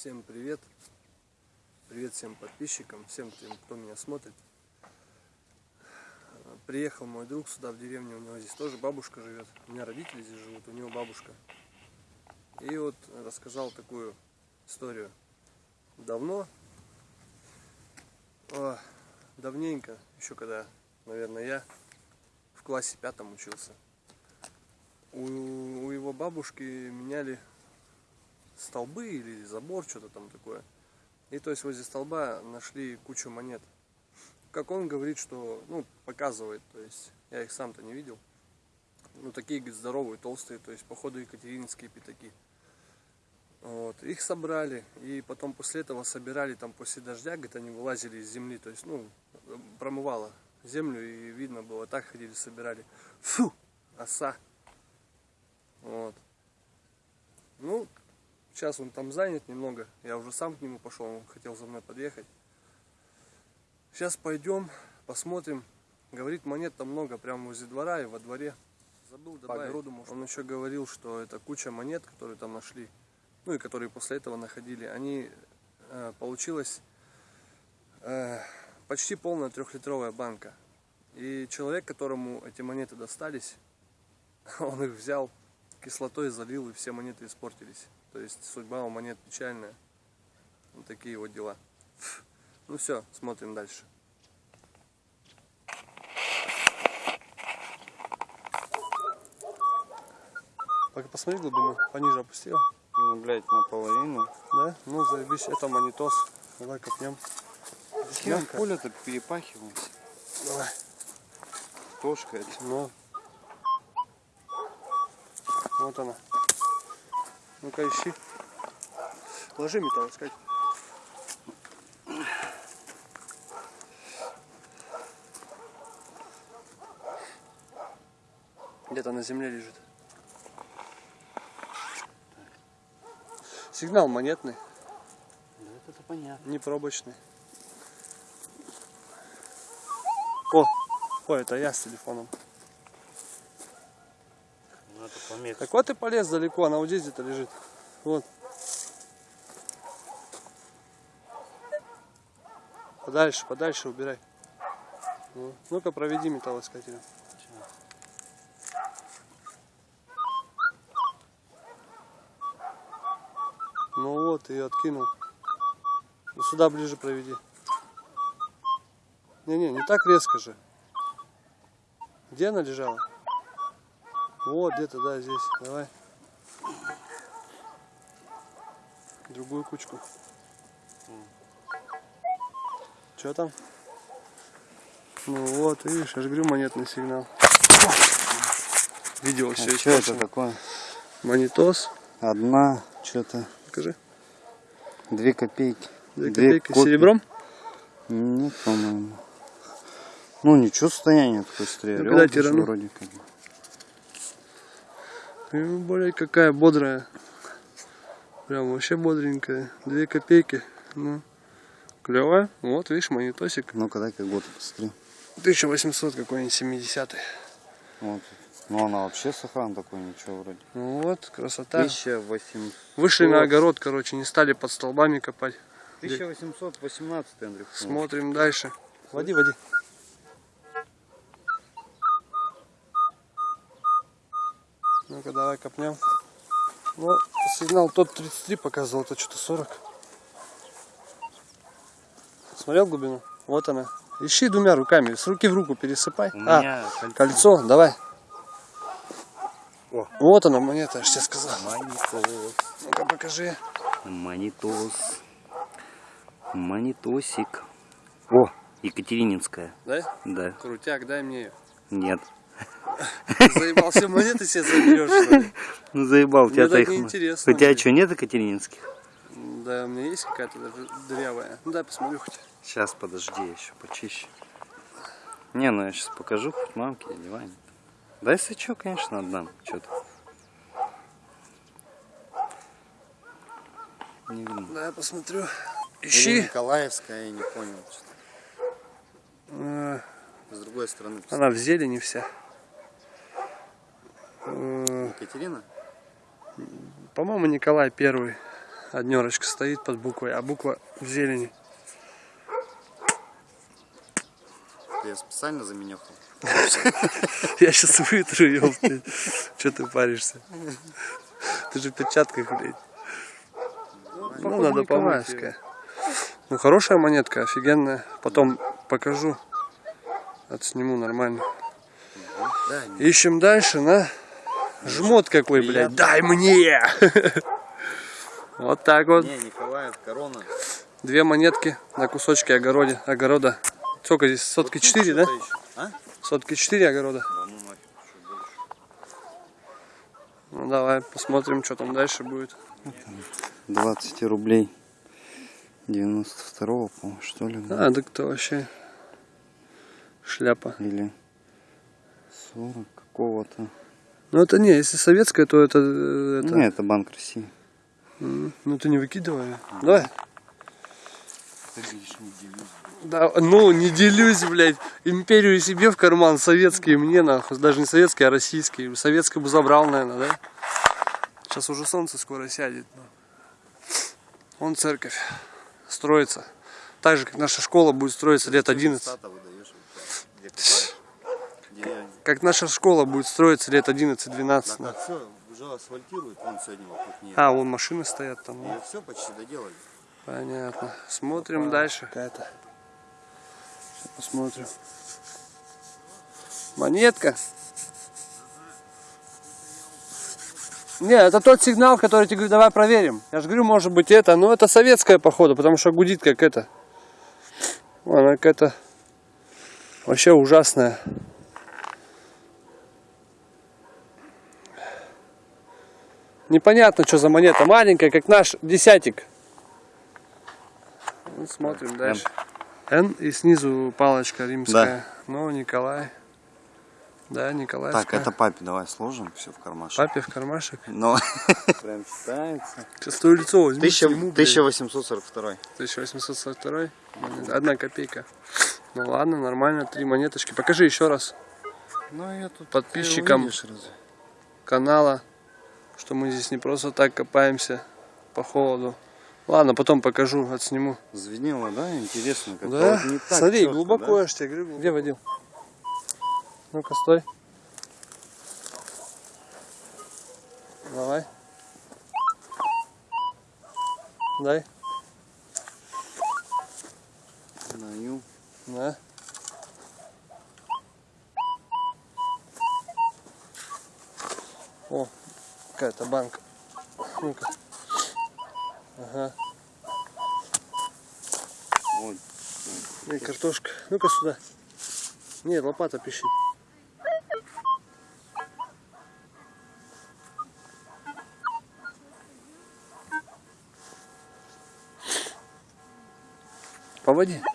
Всем привет! Привет всем подписчикам, всем тем, кто меня смотрит. Приехал мой друг сюда в деревню, у него здесь тоже бабушка живет. У меня родители здесь живут, у него бабушка. И вот рассказал такую историю. Давно, о, давненько, еще когда, наверное, я в классе пятом учился. У, у его бабушки меняли столбы или забор, что-то там такое. И то есть возле столба нашли кучу монет. Как он говорит, что, ну, показывает, то есть я их сам-то не видел. Ну, такие, говорит, здоровые, толстые, то есть, походу, екатерининские пятаки. Вот, их собрали, и потом после этого собирали, там, после дождя, говорит, они вылазили из земли, то есть, ну, промывало землю, и видно было, так ходили, собирали. Фу, оса. Вот. Ну, Сейчас он там занят немного. Я уже сам к нему пошел, он хотел за мной подъехать. Сейчас пойдем, посмотрим. Говорит, монет там много, прямо возле двора и во дворе. Забыл добавить. По огороду, может. Он еще говорил, что это куча монет, которые там нашли. Ну и которые после этого находили. Они, э, получилось, э, почти полная трехлитровая банка. И человек, которому эти монеты достались, он их взял, кислотой залил, и все монеты испортились. То есть судьба у монет печальная. Вот такие вот дела. Ну все, смотрим дальше. Пока посмотри глубину, пониже опустил. Ну, блядь, наполовину. Да? Ну, заебись, это монитос. Давай копнем. Хер поле-то перепахиваемся. Давай. Тошка это. Ну. Вот она. Ну-ка ищи. Ложи металл искать. Где-то на земле лежит. Сигнал монетный. Да это понятно. Не пробочный. О, ой, это я с телефоном. Помех. Так вот ты полез далеко, она вот здесь где-то лежит. Вот. Подальше, подальше убирай. Ну, Ну-ка проведи металлоискателем. Ну вот, ее откинул. Ну, сюда ближе проведи. Не-не, не так резко же. Где она лежала? Вот где-то, да, здесь. Давай. Другую кучку. Что там? Ну вот, видишь, я же говорю, монетный сигнал. Видео все а Что это такое? Монитос. Одна, что-то. Покажи. Две копейки. Две, Две копейки копии. серебром? Нет, по-моему. Ну ничего, состояние такое стреляло. Ну, когда тирану? Вроде как бы. Более какая бодрая. Прям вообще бодренькая. Две копейки. Ну, клевая. Вот, видишь, монитосик. Ну, когда как год посмотри. 1800 какой-нибудь, 70 -й. Вот. Ну, она вообще сохран такой, ничего вроде. Ну вот, красота. 1800. Вышли на огород, короче, не стали под столбами копать. 1818, Андрей. Смотрим дальше. Води, води. Давай копнем. Ну, сигнал тот 33 показывал, это что-то 40. Смотрел глубину? Вот она. Ищи двумя руками, с руки в руку пересыпай. А, кольцо. кольцо, давай. О. Вот она монета, я же тебе сказал. Монитос. Ну-ка, покажи. Монитос. Монитосик. О, Екатерининская. Да? Да. Крутяк, дай мне ее. Нет. Заебал, все монеты себе заберешь, что ли? Ну заебал, тебя так неинтересно. У тебя что, нет екатерининских? Да, у меня есть какая-то дырявая. Ну дай посмотрю хоть. Сейчас, подожди, я еще почище. Не, ну я сейчас покажу хоть мамке или Ване. Да если что, конечно, отдам. Что-то. Не видно. Да, я посмотрю. Ищи. Или Николаевская, я не понял. А... С другой стороны. Она в зелени вся. Екатерина? По-моему, Николай Первый. Однерочка стоит под буквой, а буква в зелени. Я специально заменехал. Я сейчас вытру блядь. Че ты паришься? Ты же в перчатках, блядь. Ну, надо Николаевская. Ну, хорошая монетка, офигенная. Потом покажу. Отсниму нормально. Ищем дальше, на. Жмот какой, блядь. Дай мне! Вот так вот. Не, Николаев, корона. Две монетки на кусочке огороде, огорода. Сколько здесь? Сотки четыре, да? А? Сотки четыре огорода. Да ну нафиг. Ну давай посмотрим, что там дальше будет. 20 рублей. 92-го, по-моему, что ли? да? А, так это вообще шляпа. Или 40 какого-то. Ну это не, если советская, то это... э, это... Не, это Банк России. Ну ты не выкидывай. Давай. Ты видишь, не делюсь. Да, ну, не делюсь, блядь. Империю себе в карман, советские мне, нахуй. Даже не советские, а российские. Советскую бы забрал, наверное, да? Сейчас уже солнце скоро сядет. Вон церковь строится. Так же, как наша школа будет строиться лет 11. Как наша школа будет строиться лет 11-12. Так, а все, уже асфальтируют, вон сегодня вокруг нее. А, вон машины стоят там. Ее все почти доделали. Понятно. Смотрим дальше. Какая-то. Посмотрим. Монетка. Не, это тот сигнал, который тебе говорю, давай проверим. Я же говорю, может быть это, но это советская походу, потому что гудит как это. Она какая-то вообще ужасная. Непонятно, что за монета. Маленькая, как наш десятик. Ну, смотрим дальше. Н и снизу палочка римская. Ну, Николай. Да, Николай. Так, это папе давай сложим все в кармашек. Папе в кармашек. Но. Прям считается. Сейчас твое лицо блядь. 1842. 1842. монета. Одна копейка. Ну ладно, нормально. Три монеточки. Покажи еще раз Ну я тут Подписчикам. увидишь канала, что мы здесь не просто так копаемся по холоду. Ладно, потом покажу, отсниму. Звенело, да? Интересно, как Да, вот не так смотри, чётко, глубоко, да? я тебе говорю. Где водил? Ну-ка, стой. Давай. Дай. Даю. На. Какая-то банка. Ну-ка. Ага. Вот. И картошка. Ну-ка сюда. Нет, лопата пищит. Поводи. Ага.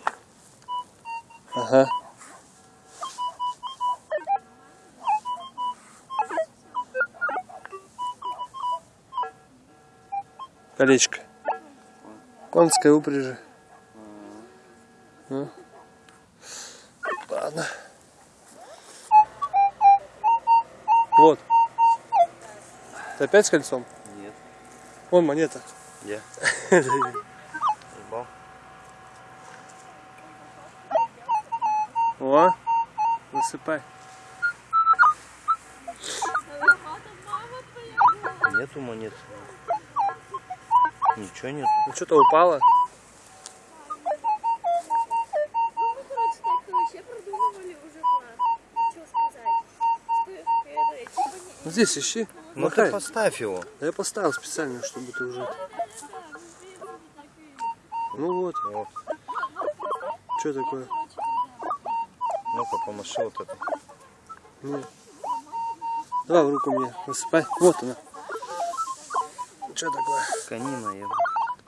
Колечко. Конская упряжи. Ну. Ладно. Вот. Ты опять с кольцом? Нет. Вон монета. Где? Ебал. О, высыпай. Нету монет. Ничего нет. Ну что-то упало. Здесь ищи. Ну Махай. ты поставь его. Да я поставил специально, чтобы ты уже. Ну вот, Вот. что такое? Ну-ка, помаши вот это. Ну. Давай в руку мне, высыпай. Вот она. Что такое? Конина я.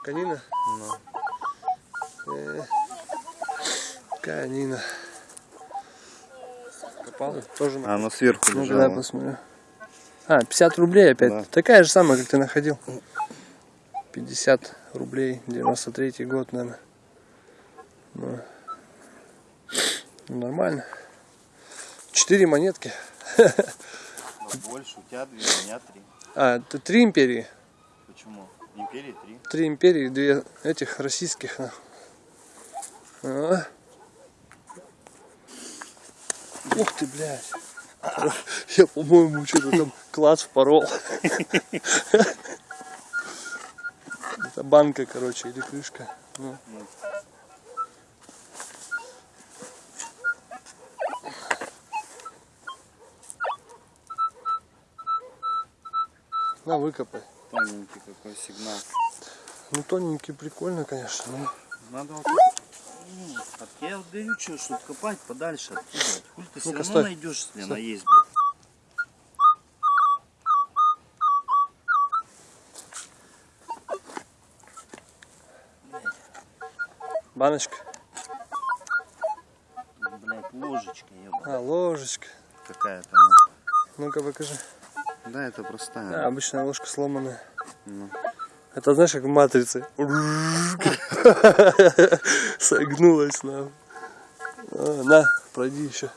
Канина? Ну. Э, Канина. Копал? Тоже на А, оно сверху Ну, лежало. давай посмотрю. А, 50 рублей опять. Да. Такая же самая, как ты находил. 50 рублей, 93 год, наверное. Ну, ну, нормально. Четыре монетки. Больше, у тебя две, у меня три. А, это три империи. Почему? Империи три. Три империи, две этих российских. А. Ух ты, блядь. Я, по-моему, что-то там класс впорол. Это банка, короче, или крышка. Ну. На, выкопай. Тоненький какой сигнал. Ну, тоненький, прикольно, конечно. но Надо вот... Ну, от- Я вот говорю, что, что копать подальше оттуда. Хуй ты все равно найдешь, если она есть. блядь. Баночка. Блядь, ложечка, ебаная. А, ложечка. Какая-то. ну. Ну-ка покажи. Да, это простая. Да, обычная ложка сломанная. Ну. Это знаешь, как в матрице. Согнулась нам. А, на, пройди еще.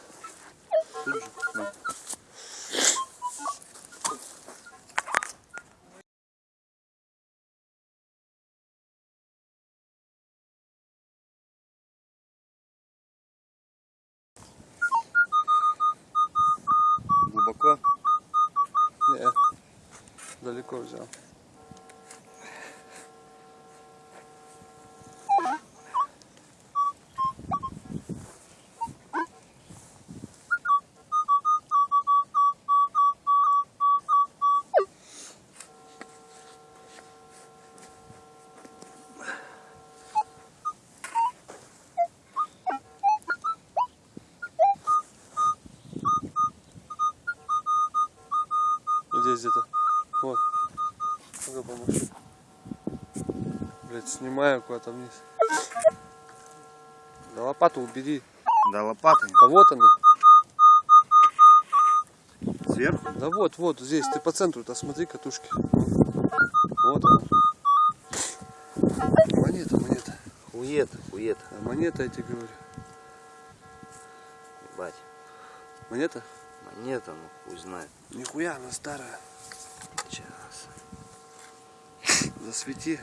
Глубоко? Не, далеко взял. Ну-ка помаши. Блять, снимаю куда-то вниз. Да лопату убери. Да, лопатой. Да вот она. Сверху? Да вот, вот, здесь. Ты по центру-то смотри катушки. Вот она. Монета, монета. Хует, хует. А монета, я тебе говорю. Ебать. Монета? Монета, ну хуй знает. Нихуя, она старая. Сейчас. Засвети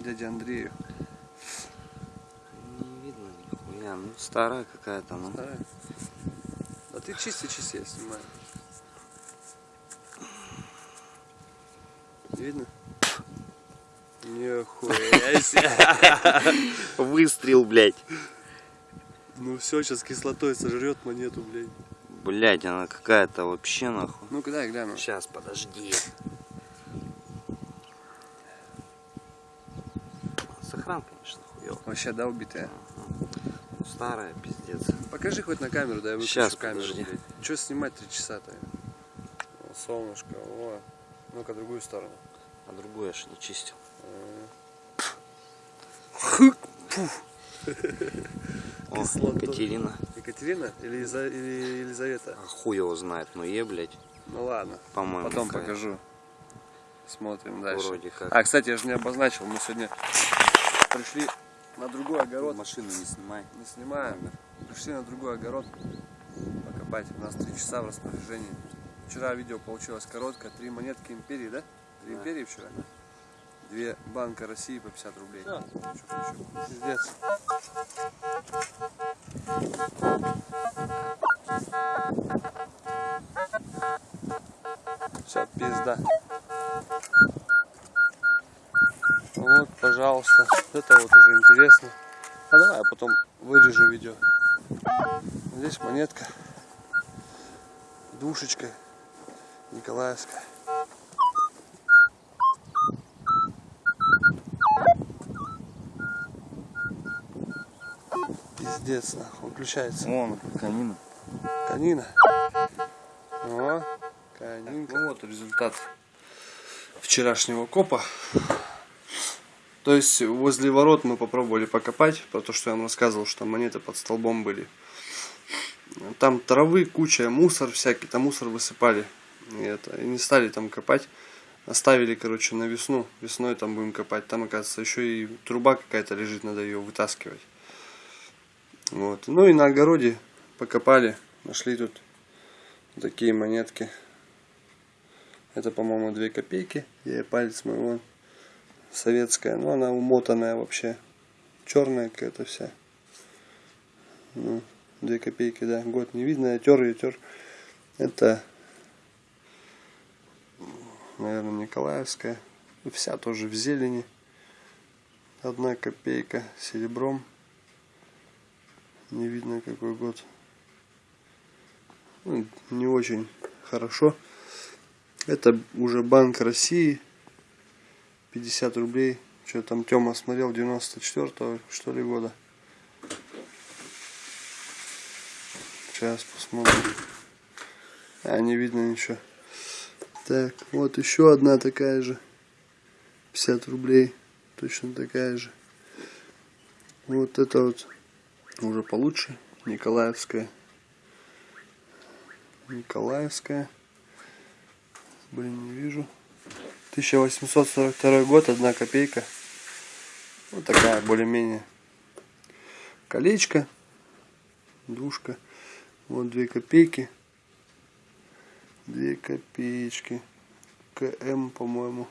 дяде Андрею. Не видно нихуя. Ну старая какая-то, ну. Старая. Да ты чисти, чисти, я снимаю. Видно? Нихуя себе. Выстрел, блядь. Ну все, сейчас кислотой сожрет монету, блядь. Блядь, она какая-то вообще нахуй. Ну куда я гляну? Сейчас, подожди. Сохран, конечно, хуёв. Вообще, да, убитая? Старая, пиздец. Покажи хоть на камеру, да я выключу Щас, камеру, подожди. блядь. Че снимать три часа-то? О, солнышко, о. Ну-ка, другую сторону. А другую я ж не чистил. О, Кислотой. Екатерина. Екатерина или, Елиза- или Елизавета? А хуй его знает, но е, блядь. Ну ладно, По-моему, потом какая. покажу. Смотрим дальше. Вроде как. А, кстати, я же не обозначил, мы сегодня пришли на другой огород. Машину не снимай. Не снимаем. Пришли на другой огород покопать. У нас три часа в распоряжении. Вчера видео получилось короткое. Три монетки империи, да? Три Да. империи вчера. Две банка России по 50 рублей. Хочу? Пиздец. Все, пизда. Вот, пожалуйста. Это вот уже интересно. А давай я потом вырежу видео. Здесь монетка. Душечка. Николаевская. Пиздец, нахуй. Выключается. Вон, конина. Канина. О, канинка. Ну вот результат вчерашнего копа. То есть возле ворот мы попробовали покопать, про то, что я вам рассказывал, что монеты под столбом были. Там травы, куча, мусор всякий, там мусор высыпали. И, это, и не стали там копать. Оставили, короче, на весну. Весной там будем копать. Там, оказывается, еще и труба какая-то лежит, надо ее вытаскивать. Вот. Ну и на огороде покопали. Нашли тут такие монетки. Это, по-моему, 2 копейки. Я палец мой вон советская, но она умотанная вообще. Черная какая-то вся. Ну, две копейки, да, год не видно, я тер ее, тер. Это, наверное, Николаевская. Вся тоже в зелени. Одна копейка серебром. Не видно какой год. Ну, не очень хорошо. Это уже Банк России. 50 рублей. Что там Тёма смотрел 94 что ли года. Сейчас посмотрим. А, не видно ничего. Так, вот еще одна такая же. 50 рублей. Точно такая же. Вот это вот уже получше. Николаевская. Николаевская. Блин, не вижу. 1842 год, одна копейка. Вот такая более-менее. Колечко. Душка. Вот две копейки. Две копеечки. КМ, по-моему.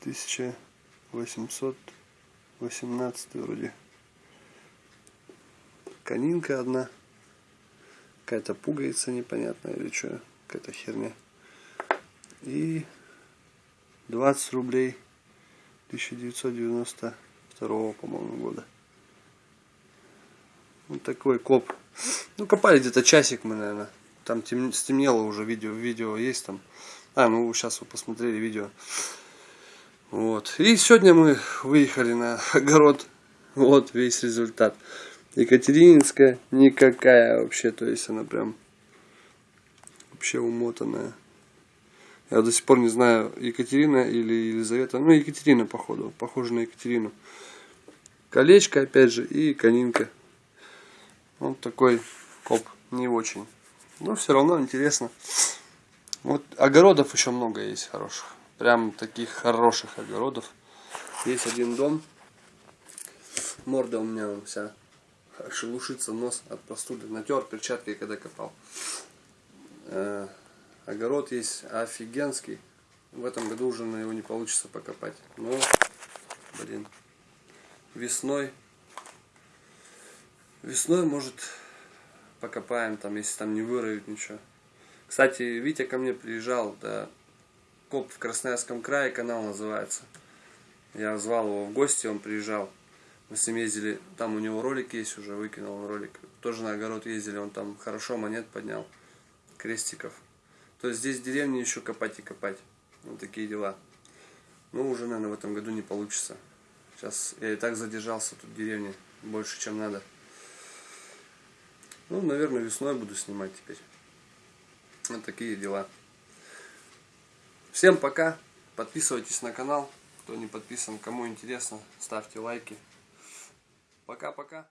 1818 вроде. Конинка одна. Какая-то пуговица непонятная или что. Какая-то херня. И 20 рублей 1992 по-моему года. Вот такой коп. Ну, копали где-то часик мы, наверное. Там тем, стемнело уже видео. Видео есть там. А, ну сейчас вы посмотрели видео. Вот. И сегодня мы выехали на огород. Вот весь результат. Екатерининская никакая вообще. То есть она прям вообще умотанная. Я до сих пор не знаю, Екатерина или Елизавета. Ну, Екатерина, походу. Похоже на Екатерину. Колечко, опять же, и конинка. Вот такой коп. Не очень. Но все равно интересно. Вот огородов еще много есть хороших. Прям таких хороших огородов. Есть один дом. Морда у меня вся шелушится, нос от простуды. Натер перчаткой, когда копал. Огород есть офигенский. В этом году уже на его не получится покопать. Но, блин, весной, весной, может, покопаем там, если там не выроют ничего. Кстати, Витя ко мне приезжал, да, коп в Красноярском крае, канал называется. Я звал его в гости, он приезжал. Мы с ним ездили, там у него ролик есть уже, выкинул ролик. Тоже на огород ездили, он там хорошо монет поднял, крестиков. То здесь в деревне еще копать и копать. Вот такие дела. Ну, уже, наверное, в этом году не получится. Сейчас я и так задержался тут в деревне больше, чем надо. Ну, наверное, весной буду снимать теперь. Вот такие дела. Всем пока. Подписывайтесь на канал. Кто не подписан, кому интересно, ставьте лайки. Пока-пока.